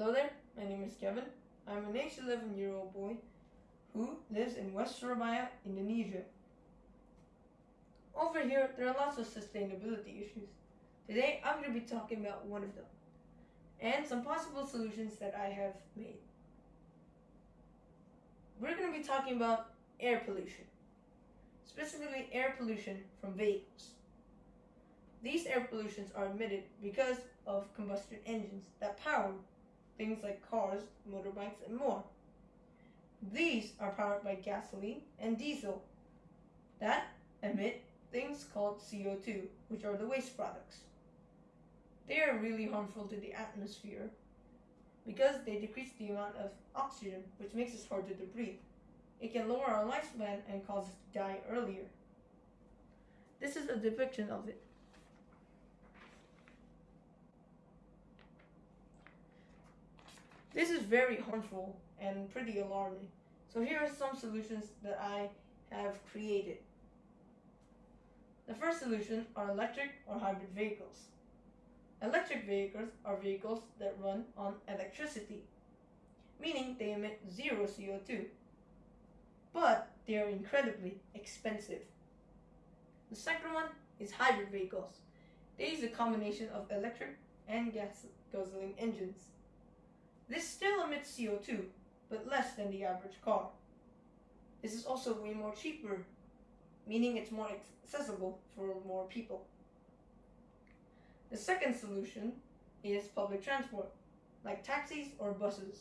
Hello there, my name is Kevin. I'm an age 11 year old boy who lives in West Surabaya, Indonesia. Over here, there are lots of sustainability issues. Today, I'm going to be talking about one of them and some possible solutions that I have made. We're going to be talking about air pollution, specifically air pollution from vehicles. These air pollutions are emitted because of combustion engines that power things like cars, motorbikes, and more. These are powered by gasoline and diesel that emit things called CO2, which are the waste products. They are really harmful to the atmosphere because they decrease the amount of oxygen, which makes us harder to breathe. It can lower our lifespan and cause us to die earlier. This is a depiction of it. This is very harmful and pretty alarming. So here are some solutions that I have created. The first solution are electric or hybrid vehicles. Electric vehicles are vehicles that run on electricity, meaning they emit zero CO2, but they are incredibly expensive. The second one is hybrid vehicles. They use a combination of electric and gas gasoline engines. This still emits CO2, but less than the average car. This is also way more cheaper, meaning it's more accessible for more people. The second solution is public transport, like taxis or buses.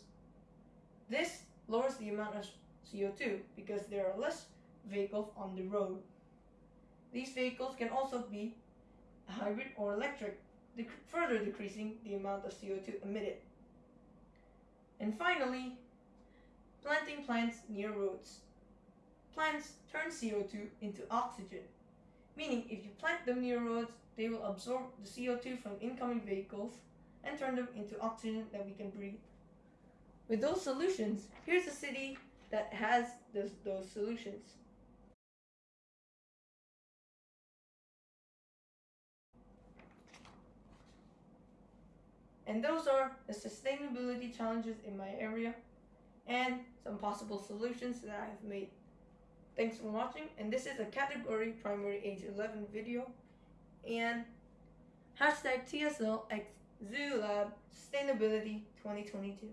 This lowers the amount of CO2 because there are less vehicles on the road. These vehicles can also be hybrid or electric, further decreasing the amount of CO2 emitted. And finally, planting plants near roads. Plants turn CO2 into oxygen, meaning if you plant them near roads, they will absorb the CO2 from incoming vehicles and turn them into oxygen that we can breathe. With those solutions, here's a city that has those, those solutions. And those are the sustainability challenges in my area and some possible solutions that I have made. Thanks for watching and this is a category primary age 11 video and hashtag TSL Zoo Lab Sustainability 2022.